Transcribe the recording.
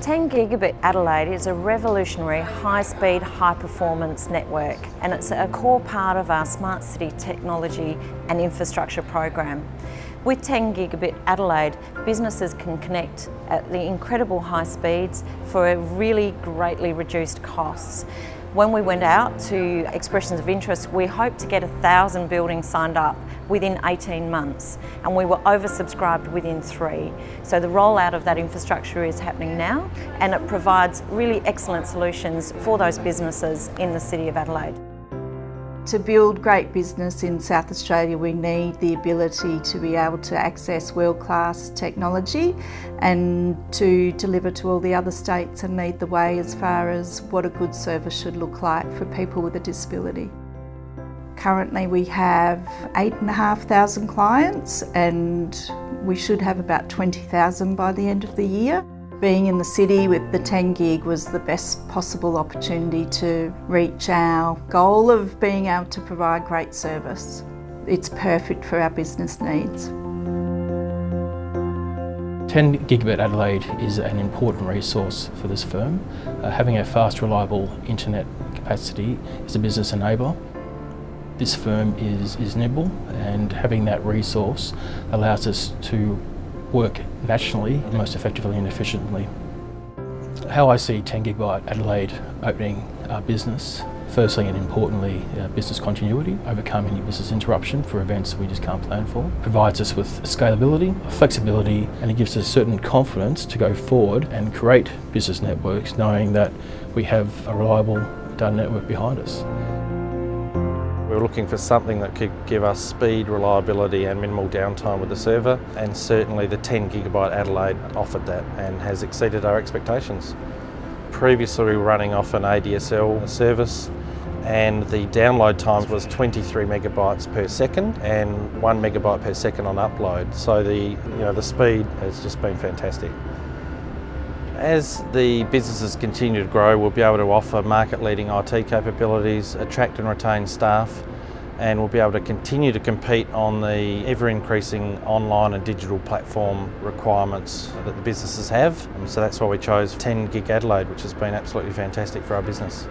10 Gigabit Adelaide is a revolutionary high-speed, high-performance network and it's a core part of our Smart City technology and infrastructure program. With 10 Gigabit Adelaide, businesses can connect at the incredible high speeds for really greatly reduced costs. When we went out to expressions of interest, we hoped to get a thousand buildings signed up within 18 months and we were oversubscribed within three. So the rollout of that infrastructure is happening now and it provides really excellent solutions for those businesses in the City of Adelaide. To build great business in South Australia we need the ability to be able to access world-class technology and to deliver to all the other states and lead the way as far as what a good service should look like for people with a disability. Currently we have 8,500 clients and we should have about 20,000 by the end of the year. Being in the city with the 10 gig was the best possible opportunity to reach our goal of being able to provide great service. It's perfect for our business needs. 10 Gigabit Adelaide is an important resource for this firm. Uh, having a fast, reliable internet capacity is a business enabler. This firm is, is nimble and having that resource allows us to work nationally most effectively and efficiently. How I see 10 Gigabyte Adelaide opening our business, firstly and importantly uh, business continuity, overcoming any business interruption for events we just can't plan for, provides us with scalability, flexibility and it gives us certain confidence to go forward and create business networks knowing that we have a reliable data network behind us. We were looking for something that could give us speed, reliability and minimal downtime with the server and certainly the 10 gigabyte Adelaide offered that and has exceeded our expectations. Previously we were running off an ADSL service and the download time was 23 megabytes per second and 1 megabyte per second on upload. So the, you know, the speed has just been fantastic. As the businesses continue to grow, we'll be able to offer market-leading IT capabilities, attract and retain staff, and we'll be able to continue to compete on the ever-increasing online and digital platform requirements that the businesses have. So that's why we chose 10 Gig Adelaide, which has been absolutely fantastic for our business.